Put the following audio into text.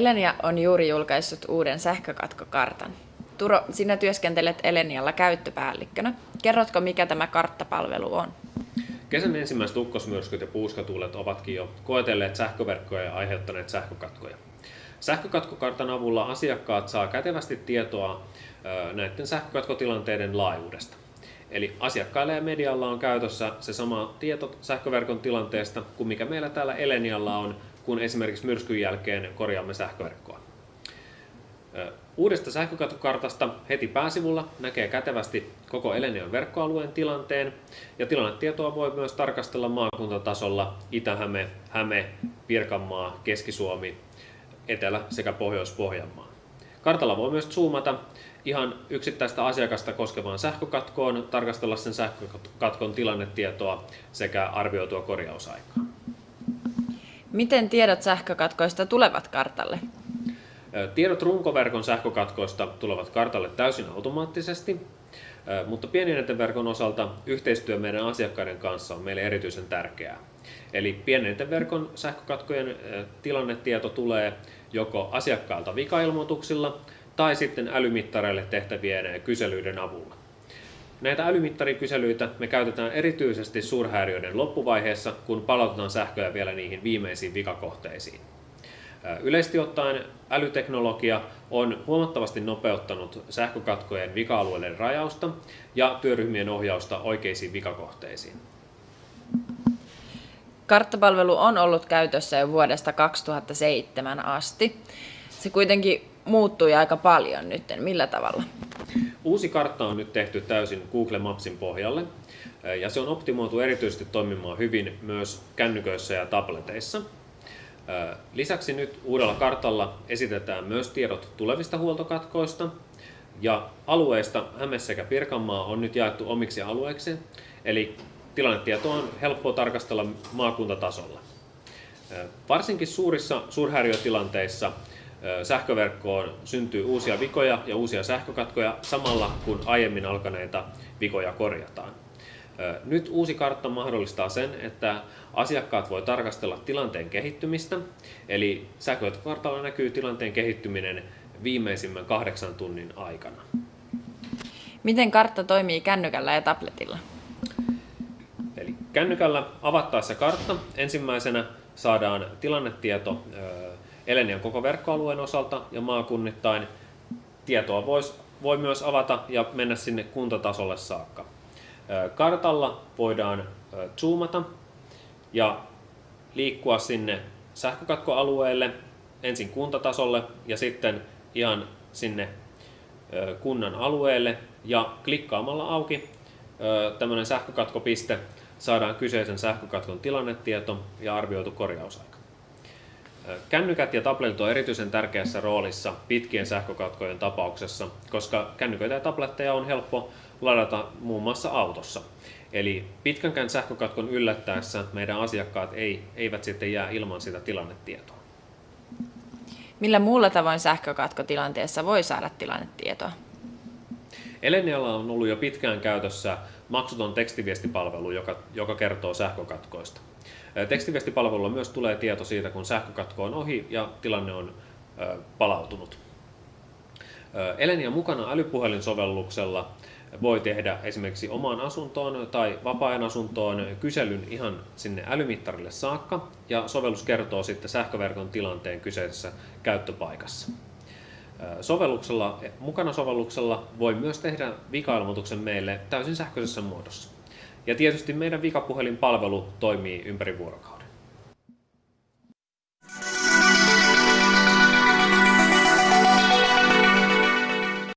Elenia on juuri julkaissut uuden sähkökatkokartan. Turo, sinä työskentelet Elenialla käyttöpäällikkönä. Kerrotko, mikä tämä karttapalvelu on? Kesän ensimmäiset ukkosmyrskyt ja puuskatuulet ovatkin jo koetelleet sähköverkkoja ja aiheuttaneet sähkökatkoja. Sähkökatkokartan avulla asiakkaat saa kätevästi tietoa näiden sähkökatkotilanteiden laajuudesta. Eli asiakkailla ja medialla on käytössä se sama tieto sähköverkon tilanteesta kuin mikä meillä täällä Elenialla on, kun esimerkiksi myrskyn jälkeen korjaamme sähköverkkoa. Uudesta sähkökatkokartasta heti pääsivulla näkee kätevästi koko Elenion verkkoalueen tilanteen ja tilannetietoa voi myös tarkastella maakuntatasolla Itä-Häme, Häme, Pirkanmaa, Keski-Suomi, Etelä- sekä Pohjois-Pohjanmaa. Kartalla voi myös zoomata ihan yksittäistä asiakasta koskevaan sähkökatkoon, tarkastella sen sähkökatkon tilannetietoa sekä arvioitua korjausaikaa. Miten tiedot sähkökatkoista tulevat kartalle? Tiedot runkoverkon sähkökatkoista tulevat kartalle täysin automaattisesti, mutta pienen verkon osalta yhteistyö meidän asiakkaiden kanssa on meille erityisen tärkeää. Eli pienen verkon sähkökatkojen tilannetieto tulee joko asiakkailta vikailmoituksilla tai sitten älymittareille tehtävien kyselyiden avulla. Näitä älymittarikyselyitä me käytetään erityisesti suurhäiriöiden loppuvaiheessa, kun palautetaan sähköä vielä niihin viimeisiin vikakohteisiin. Yleisesti ottaen älyteknologia on huomattavasti nopeuttanut sähkökatkojen vika-alueiden rajausta ja työryhmien ohjausta oikeisiin vikakohteisiin. Karttapalvelu on ollut käytössä jo vuodesta 2007 asti. Se kuitenkin muuttui aika paljon nyt. Millä tavalla? Uusi kartta on nyt tehty täysin Google Mapsin pohjalle ja se on optimoitu erityisesti toimimaan hyvin myös kännyköissä ja tableteissa. Lisäksi nyt uudella kartalla esitetään myös tiedot tulevista huoltokatkoista ja alueista Häme sekä Pirkanmaa on nyt jaettu omiksi alueiksi, eli tilannetieto on helppo tarkastella maakuntatasolla. Varsinkin suurissa suurhäiriötilanteissa sähköverkkoon syntyy uusia vikoja ja uusia sähkökatkoja samalla kun aiemmin alkaneita vikoja korjataan. Nyt uusi kartta mahdollistaa sen, että asiakkaat voi tarkastella tilanteen kehittymistä, eli sähkökartalla näkyy tilanteen kehittyminen viimeisimmän kahdeksan tunnin aikana. Miten kartta toimii kännykällä ja tabletilla? Eli kännykällä avattaessa kartta ensimmäisenä saadaan tilannetieto Elenian koko verkkoalueen osalta ja maakunnittain. Tietoa vois, voi myös avata ja mennä sinne kuntatasolle saakka. Kartalla voidaan zoomata ja liikkua sinne sähkökatkoalueelle ensin kuntatasolle ja sitten ihan sinne kunnan alueelle ja klikkaamalla auki tämmöinen sähkökatkopiste saadaan kyseisen sähkökatkon tilannetieto ja arvioitu korjausaika. Kännykät ja tabletit on erityisen tärkeässä roolissa pitkien sähkökatkojen tapauksessa, koska kännyköitä ja tabletteja on helppo ladata muun muassa autossa. Eli pitkänkään sähkökatkon yllättäessä meidän asiakkaat ei, eivät sitten jää ilman sitä tilannetietoa. Millä muulla tavoin sähkökatkotilanteessa voi saada tilannetietoa? Elenialla on ollut jo pitkään käytössä maksuton tekstiviestipalvelu, joka, joka kertoo sähkökatkoista. Tekstiviestipalvelulla myös tulee tieto siitä, kun sähkökatko on ohi ja tilanne on palautunut. Elenia mukana älypuhelinsovelluksella voi tehdä esimerkiksi omaan asuntoon tai vapaa-ajan asuntoon kyselyn ihan sinne älymittarille saakka ja sovellus kertoo sitten sähköverkon tilanteen kyseisessä käyttöpaikassa. Sovelluksella, mukana sovelluksella voi myös tehdä vika-ilmoituksen meille täysin sähköisessä muodossa. Ja tietysti meidän vikapuhelinpalvelu toimii ympäri vuorokauden.